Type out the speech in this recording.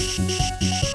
Shh, shh, shh, shh.